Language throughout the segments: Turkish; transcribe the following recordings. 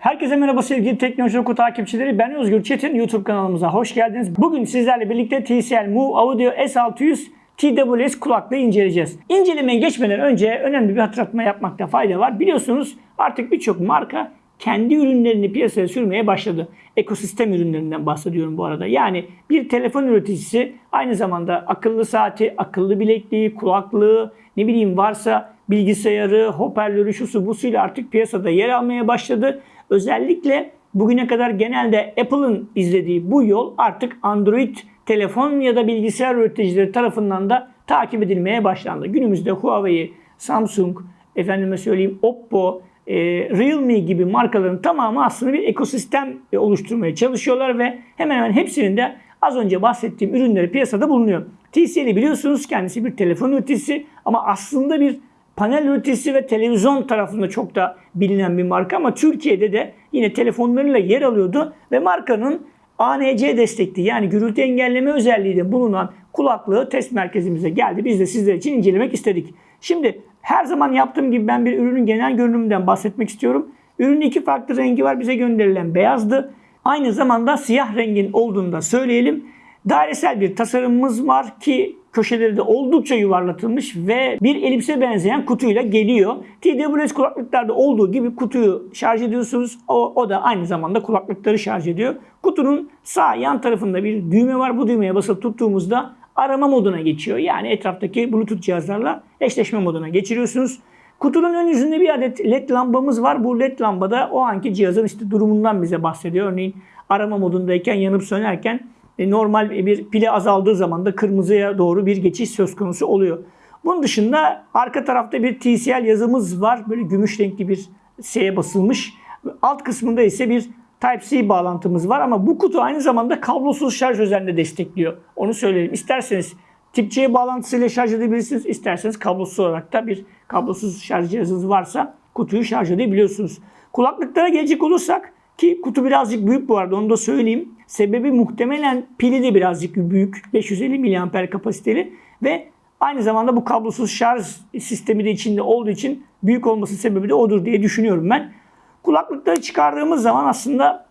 Herkese merhaba sevgili Teknoloji Oku takipçileri. Ben Özgür Çetin. YouTube kanalımıza hoş geldiniz. Bugün sizlerle birlikte TCL Move Audio S600 TWS kulaklığı inceleyeceğiz. İncelemeye geçmeden önce önemli bir hatırlatma yapmakta fayda var. Biliyorsunuz artık birçok marka kendi ürünlerini piyasaya sürmeye başladı. Ekosistem ürünlerinden bahsediyorum bu arada. Yani bir telefon üreticisi aynı zamanda akıllı saati, akıllı bilekliği, kulaklığı, ne bileyim varsa bilgisayarı, hoparlörü, şusu busuyla artık piyasada yer almaya başladı. Özellikle bugüne kadar genelde Apple'ın izlediği bu yol artık Android telefon ya da bilgisayar üreticileri tarafından da takip edilmeye başlandı. Günümüzde Huawei, Samsung, efendime söyleyeyim Oppo, e, Realme gibi markaların tamamı aslında bir ekosistem e, oluşturmaya çalışıyorlar ve hemen hemen hepsinin de az önce bahsettiğim ürünleri piyasada bulunuyor. TCL'i biliyorsunuz kendisi bir telefon üreticisi ama aslında bir panel üreticisi ve televizyon tarafında çok da bilinen bir marka ama Türkiye'de de yine telefonlarıyla yer alıyordu ve markanın ANC destekli yani gürültü engelleme özelliği de bulunan kulaklığı test merkezimize geldi. Biz de sizler için incelemek istedik. Şimdi her zaman yaptığım gibi ben bir ürünün genel görünümünden bahsetmek istiyorum. Ürünün iki farklı rengi var. Bize gönderilen beyazdı. Aynı zamanda siyah rengin olduğunu da söyleyelim. Dairesel bir tasarımımız var ki köşeleri de oldukça yuvarlatılmış ve bir elipse benzeyen kutuyla geliyor. TWS kulaklıklarda olduğu gibi kutuyu şarj ediyorsunuz. O, o da aynı zamanda kulaklıkları şarj ediyor. Kutunun sağ yan tarafında bir düğme var. Bu düğmeye basıp tuttuğumuzda arama moduna geçiyor. Yani etraftaki Bluetooth cihazlarla eşleşme moduna geçiriyorsunuz. Kutunun ön yüzünde bir adet led lambamız var. Bu led lambada o anki cihazın işte durumundan bize bahsediyor. Örneğin arama modundayken yanıp sönerken normal bir pili azaldığı zaman da kırmızıya doğru bir geçiş söz konusu oluyor. Bunun dışında arka tarafta bir TCL yazımız var. Böyle gümüş renkli bir S'ye basılmış. Alt kısmında ise bir Type-C bağlantımız var ama bu kutu aynı zamanda kablosuz şarj özelliğini destekliyor. Onu söyleyelim. İsterseniz tip C bağlantısıyla şarj edebilirsiniz. İsterseniz kablosuz olarak da bir kablosuz şarj cihazınız varsa kutuyu şarj edebiliyorsunuz. Kulaklıklara gelecek olursak ki kutu birazcık büyük bu arada onu da söyleyeyim. Sebebi muhtemelen pili de birazcık büyük. 550 mAh kapasiteli ve aynı zamanda bu kablosuz şarj sistemi de içinde olduğu için büyük olması sebebi de odur diye düşünüyorum ben. Kulaklıkları çıkardığımız zaman aslında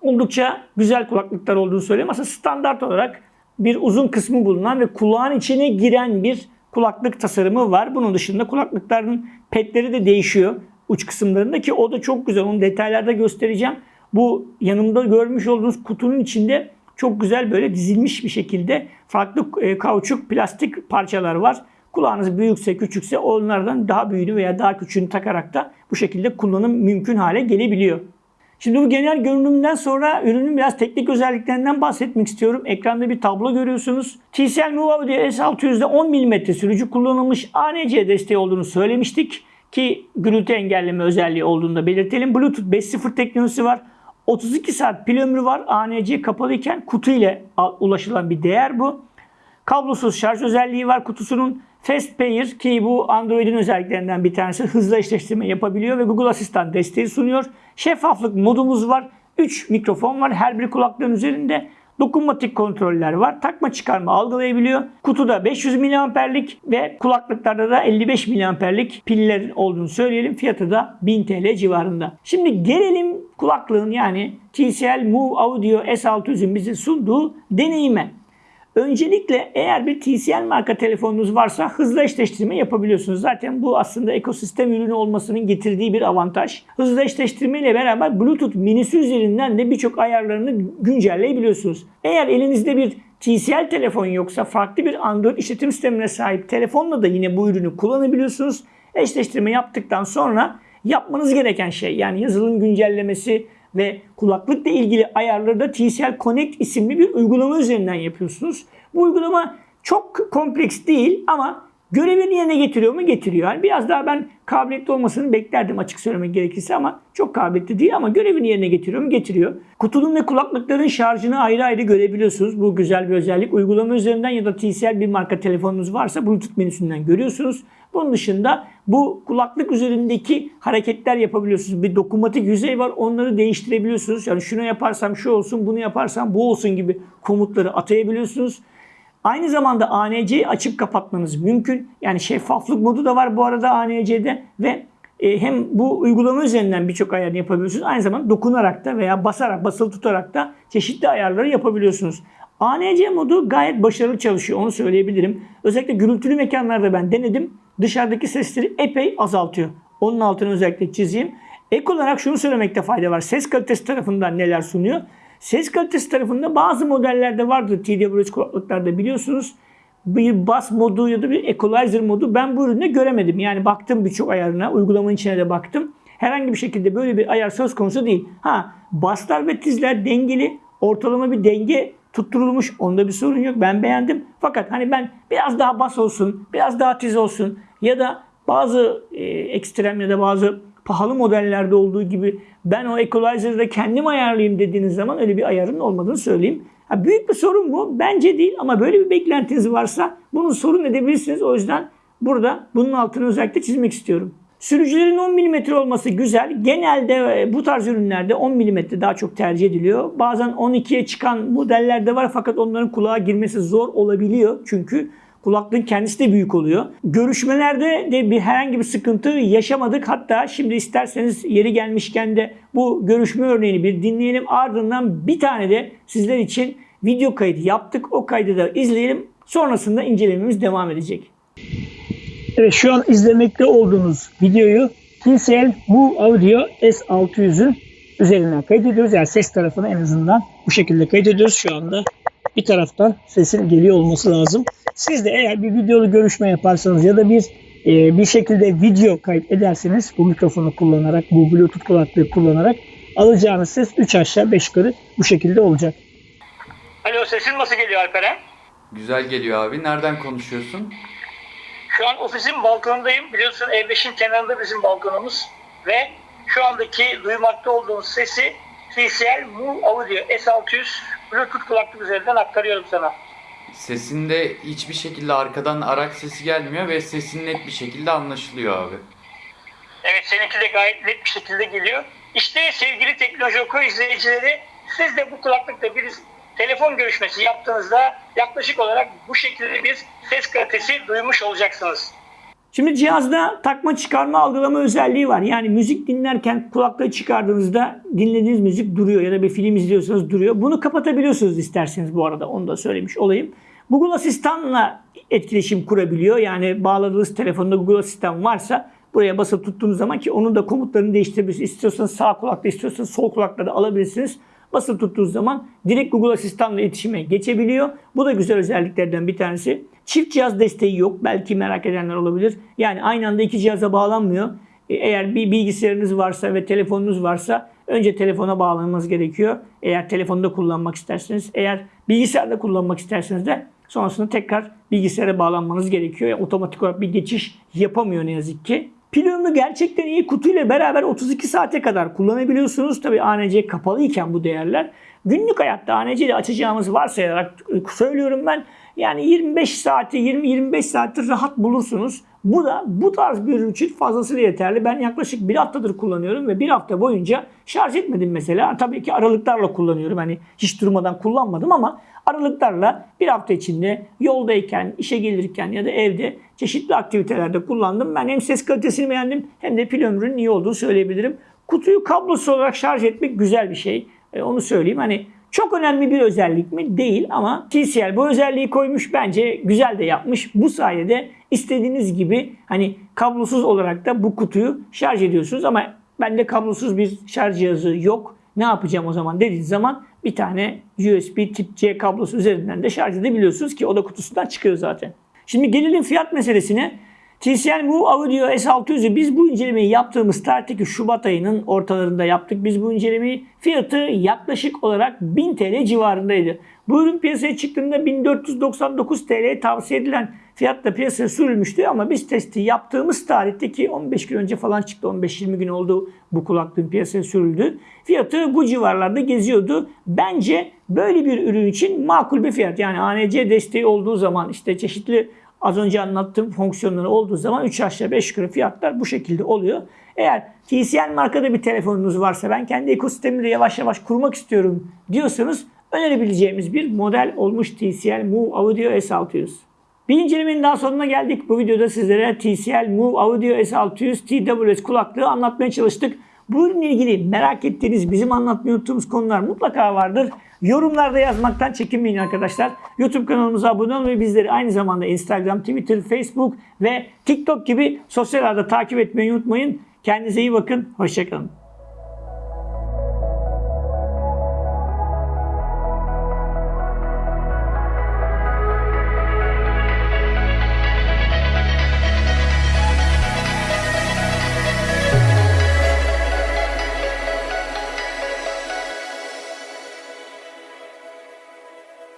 oldukça güzel kulaklıklar olduğunu söyleyeyim. Aslında standart olarak bir uzun kısmı bulunan ve kulağın içine giren bir kulaklık tasarımı var. Bunun dışında kulaklıkların petleri de değişiyor uç kısımlarında ki o da çok güzel. Onu detaylarda göstereceğim. Bu yanımda görmüş olduğunuz kutunun içinde çok güzel böyle dizilmiş bir şekilde farklı e, kauçuk plastik parçalar var. Kulağınız büyükse küçükse onlardan daha büyüğünü veya daha küçüğünü takarak da bu şekilde kullanım mümkün hale gelebiliyor. Şimdi bu genel görünümden sonra ürünün biraz teknik özelliklerinden bahsetmek istiyorum. Ekranda bir tablo görüyorsunuz. TCL Move Audio S600'de 10 mm sürücü kullanılmış ANC desteği olduğunu söylemiştik. Ki gürültü engelleme özelliği olduğunu da belirtelim. Bluetooth 5.0 teknolojisi var. 32 saat pil ömrü var. ANC kapalıyken kutu ile ulaşılan bir değer bu. Kablosuz şarj özelliği var kutusunun. Fast Pair ki bu Android'in özelliklerinden bir tanesi hızlı eşleştirme yapabiliyor ve Google Asistan desteği sunuyor. Şeffaflık modumuz var. 3 mikrofon var her bir kulaklığın üzerinde. Dokunmatik kontroller var. Takma çıkarma algılayabiliyor. Kutuda 500 mAh'lik ve kulaklıklarda da 55 mAh'lik piller olduğunu söyleyelim. Fiyatı da 1000 TL civarında. Şimdi gelelim kulaklığın yani TCL Move Audio S600'ün bize sunduğu deneyime. Öncelikle eğer bir TCL marka telefonunuz varsa hızlı eşleştirme yapabiliyorsunuz. Zaten bu aslında ekosistem ürünü olmasının getirdiği bir avantaj. Hızlı eşleştirme ile beraber Bluetooth minisi üzerinden de birçok ayarlarını güncelleyebiliyorsunuz. Eğer elinizde bir TCL telefon yoksa farklı bir Android işletim sistemine sahip telefonla da yine bu ürünü kullanabiliyorsunuz. Eşleştirme yaptıktan sonra yapmanız gereken şey yani yazılım güncellemesi, ve kulaklıkla ilgili ayarları da TCL Connect isimli bir uygulama üzerinden yapıyorsunuz. Bu uygulama çok kompleks değil ama görevini yerine getiriyor mu? Getiriyor. Yani biraz daha ben kabiliyetli olmasını beklerdim açık söylemek gerekirse ama çok kabiliyetli değil ama görevini yerine getiriyor mu? Getiriyor. Kutunun ve kulaklıkların şarjını ayrı ayrı görebiliyorsunuz. Bu güzel bir özellik. Uygulama üzerinden ya da TCL bir marka telefonunuz varsa Bluetooth menüsünden görüyorsunuz. Bunun dışında bu kulaklık üzerindeki hareketler yapabiliyorsunuz. Bir dokunmatik yüzey var. Onları değiştirebiliyorsunuz. Yani şunu yaparsam şu olsun, bunu yaparsam bu olsun gibi komutları atayabiliyorsunuz. Aynı zamanda ANC'yi açıp kapatmanız mümkün. Yani şeffaflık modu da var bu arada ANC'de ve e, hem bu uygulama üzerinden birçok ayarını yapabiliyorsunuz. Aynı zamanda dokunarak da veya basarak, basılı tutarak da çeşitli ayarları yapabiliyorsunuz. ANC modu gayet başarılı çalışıyor onu söyleyebilirim. Özellikle gürültülü mekanlarda ben denedim. Dışarıdaki sesleri epey azaltıyor. Onun altını özellikle çizeyim. Ek olarak şunu söylemekte fayda var. Ses kalitesi tarafından neler sunuyor? Ses kalitesi tarafında bazı modellerde vardır TWS kulaklıklarda biliyorsunuz. Bir bas modu ya da bir equalizer modu ben bu üründe göremedim. Yani baktım birçok ayarına, uygulamanın içine de baktım. Herhangi bir şekilde böyle bir ayar söz konusu değil. Ha baslar ve tizler dengeli, ortalama bir denge tutturulmuş. Onda bir sorun yok. Ben beğendim. Fakat hani ben biraz daha bas olsun, biraz daha tiz olsun ya da bazı e, ekstrem ya da bazı pahalı modellerde olduğu gibi ben o equalizer'da kendim ayarlayayım dediğiniz zaman öyle bir ayarın olmadığını söyleyeyim. Ha, büyük bir sorun bu. Bence değil ama böyle bir beklentiniz varsa bunu sorun edebilirsiniz. O yüzden burada bunun altını özellikle çizmek istiyorum. Sürücülerin 10 mm olması güzel. Genelde e, bu tarz ürünlerde 10 mm daha çok tercih ediliyor. Bazen 12'ye çıkan modeller de var fakat onların kulağa girmesi zor olabiliyor. Çünkü kulaklığın kendisi de büyük oluyor. Görüşmelerde de bir herhangi bir sıkıntı yaşamadık. Hatta şimdi isterseniz yeri gelmişken de bu görüşme örneğini bir dinleyelim. Ardından bir tane de sizler için video kaydı yaptık. O kaydı da izleyelim. Sonrasında incelememiz devam edecek. Evet şu an izlemekte olduğunuz videoyu TCL Move Audio S600'ün üzerinden kaydediyoruz. Yani ses tarafını en azından bu şekilde kaydediyoruz şu anda. Bir taraftan sesin geliyor olması lazım. Siz de eğer bir videolu görüşme yaparsanız ya da bir e, bir şekilde video kayıt ederseniz bu mikrofonu kullanarak, bu Bluetooth kulaklığı kullanarak alacağınız ses 3 aşağı 5 yukarı bu şekilde olacak. Alo sesin nasıl geliyor Alperen? Güzel geliyor abi. Nereden konuşuyorsun? Şu an ofisin balkonundayım. Biliyorsun E5'in kenarında bizim balkonumuz. Ve şu andaki duymakta olduğunuz sesi TCL Move Audio S600 Bluetooth kulaklık üzerinden aktarıyorum sana. Sesinde hiçbir şekilde arkadan araç sesi gelmiyor ve sesin net bir şekilde anlaşılıyor abi. Evet seninki de gayet net bir şekilde geliyor. İşte sevgili Teknoloji Oku izleyicileri siz de bu kulaklıkla bir telefon görüşmesi yaptığınızda yaklaşık olarak bu şekilde bir ses kalitesi duymuş olacaksınız. Şimdi cihazda takma çıkarma algılama özelliği var. Yani müzik dinlerken kulaklığı çıkardığınızda dinlediğiniz müzik duruyor ya da bir film izliyorsanız duruyor. Bunu kapatabiliyorsunuz isterseniz bu arada onu da söylemiş olayım. Google Asistan'la etkileşim kurabiliyor. Yani bağladığınız telefonda Google Asistan varsa buraya basıp tuttuğunuz zaman ki onun da komutlarını değiştirebilirsiniz. İstiyorsanız sağ kulakta istiyorsanız sol kulakta da alabilirsiniz. Basılı tuttuğunuz zaman direkt Google Asistan'la iletişime geçebiliyor. Bu da güzel özelliklerden bir tanesi. Çift cihaz desteği yok. Belki merak edenler olabilir. Yani aynı anda iki cihaza bağlanmıyor. E, Eğer bir bilgisayarınız varsa ve telefonunuz varsa önce telefona bağlanmanız gerekiyor. Eğer telefonda kullanmak isterseniz. Eğer bilgisayarda kullanmak isterseniz de sonrasında tekrar bilgisayara bağlanmanız gerekiyor. Yani otomatik olarak bir geçiş yapamıyor ne yazık ki. Pil ömrü gerçekten iyi. Kutuyla beraber 32 saate kadar kullanabiliyorsunuz. Tabi ANC kapalı iken bu değerler. Günlük hayatta ANC ile açacağımız varsayarak söylüyorum ben. Yani 25 saati 20-25 saati rahat bulursunuz. Bu da bu tarz bir ürün için fazlasıyla yeterli. Ben yaklaşık bir haftadır kullanıyorum ve bir hafta boyunca şarj etmedim mesela. Tabii ki aralıklarla kullanıyorum. Hani hiç durmadan kullanmadım ama aralıklarla bir hafta içinde yoldayken, işe gelirken ya da evde çeşitli aktivitelerde kullandım. Ben hem ses kalitesini beğendim hem de pil ömrünün iyi olduğunu söyleyebilirim. Kutuyu kablosuz olarak şarj etmek güzel bir şey. E, onu söyleyeyim. Hani çok önemli bir özellik mi? Değil ama TCL bu özelliği koymuş. Bence güzel de yapmış. Bu sayede istediğiniz gibi hani kablosuz olarak da bu kutuyu şarj ediyorsunuz ama bende kablosuz bir şarj cihazı yok. Ne yapacağım o zaman dediğiniz zaman bir tane USB tip C kablosu üzerinden de şarj edebiliyorsunuz ki o da kutusundan çıkıyor zaten. Şimdi gelelim fiyat meselesine. TCL Move Audio S600'ü biz bu incelemeyi yaptığımız tarihteki Şubat ayının ortalarında yaptık. Biz bu incelemeyi fiyatı yaklaşık olarak 1000 TL civarındaydı. Bu ürün piyasaya çıktığında 1499 TL tavsiye edilen fiyatla piyasaya sürülmüştü ama biz testi yaptığımız tarihteki 15 gün önce falan çıktı. 15-20 gün oldu bu kulaklığın piyasaya sürüldü. Fiyatı bu civarlarda geziyordu. Bence böyle bir ürün için makul bir fiyat. Yani ANC desteği olduğu zaman işte çeşitli Az önce anlattığım fonksiyonları olduğu zaman 3 aşağı 5 yukarı fiyatlar bu şekilde oluyor. Eğer TCL markada bir telefonunuz varsa ben kendi ekosistemimi de yavaş yavaş kurmak istiyorum diyorsanız önerebileceğimiz bir model olmuş TCL Move Audio S600. Bir incelemenin daha sonuna geldik. Bu videoda sizlere TCL Move Audio S600 TWS kulaklığı anlatmaya çalıştık. Bu ürünle ilgili merak ettiğiniz, bizim anlatmayı unuttuğumuz konular mutlaka vardır. Yorumlarda yazmaktan çekinmeyin arkadaşlar. YouTube kanalımıza abone olmayı, bizleri aynı zamanda Instagram, Twitter, Facebook ve TikTok gibi sosyal ağda takip etmeyi unutmayın. Kendinize iyi bakın. Hoşçakalın.